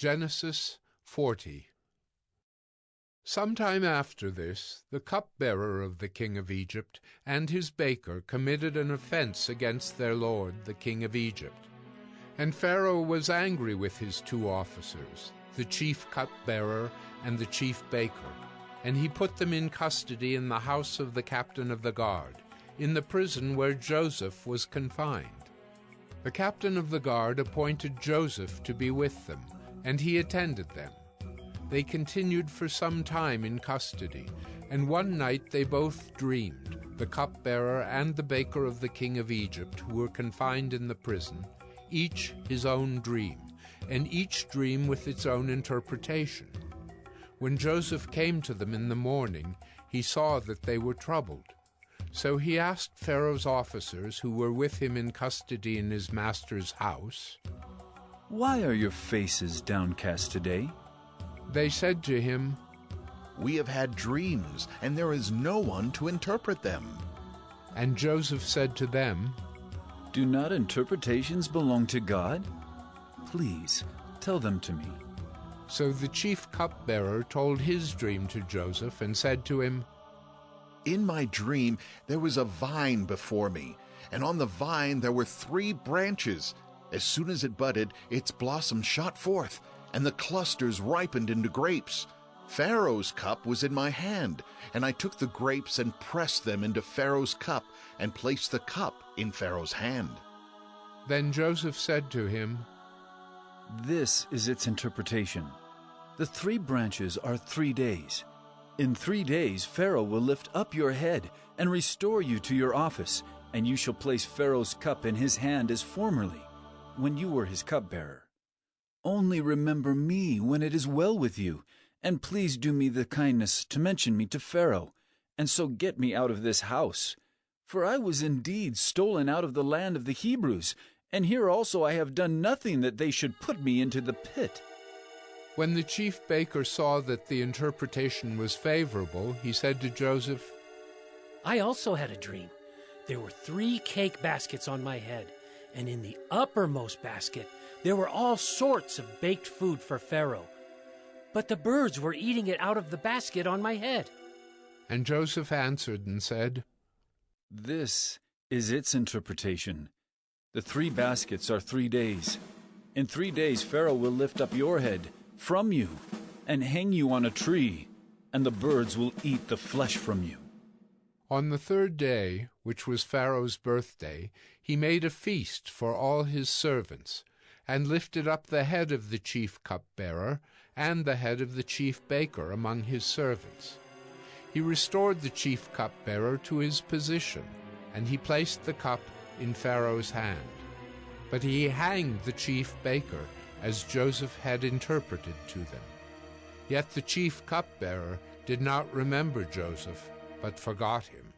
Genesis 40 Some time after this, the cupbearer of the king of Egypt and his baker committed an offense against their lord, the king of Egypt. And Pharaoh was angry with his two officers, the chief cupbearer and the chief baker, and he put them in custody in the house of the captain of the guard, in the prison where Joseph was confined. The captain of the guard appointed Joseph to be with them and he attended them. They continued for some time in custody, and one night they both dreamed, the cupbearer and the baker of the king of Egypt, who were confined in the prison, each his own dream, and each dream with its own interpretation. When Joseph came to them in the morning, he saw that they were troubled. So he asked Pharaoh's officers, who were with him in custody in his master's house, why are your faces downcast today? They said to him, We have had dreams, and there is no one to interpret them. And Joseph said to them, Do not interpretations belong to God? Please, tell them to me. So the chief cupbearer told his dream to Joseph and said to him, In my dream there was a vine before me, and on the vine there were three branches as soon as it budded, its blossoms shot forth, and the clusters ripened into grapes. Pharaoh's cup was in my hand, and I took the grapes and pressed them into Pharaoh's cup, and placed the cup in Pharaoh's hand. Then Joseph said to him, This is its interpretation. The three branches are three days. In three days Pharaoh will lift up your head and restore you to your office, and you shall place Pharaoh's cup in his hand as formerly when you were his cupbearer. Only remember me when it is well with you, and please do me the kindness to mention me to Pharaoh, and so get me out of this house. For I was indeed stolen out of the land of the Hebrews, and here also I have done nothing that they should put me into the pit. When the chief baker saw that the interpretation was favorable, he said to Joseph, I also had a dream. There were three cake baskets on my head and in the uppermost basket there were all sorts of baked food for Pharaoh. But the birds were eating it out of the basket on my head. And Joseph answered and said, This is its interpretation. The three baskets are three days. In three days Pharaoh will lift up your head from you and hang you on a tree, and the birds will eat the flesh from you. On the third day, which was Pharaoh's birthday, he made a feast for all his servants, and lifted up the head of the chief cupbearer and the head of the chief baker among his servants. He restored the chief cupbearer to his position, and he placed the cup in Pharaoh's hand. But he hanged the chief baker, as Joseph had interpreted to them. Yet the chief cupbearer did not remember Joseph, but forgot him.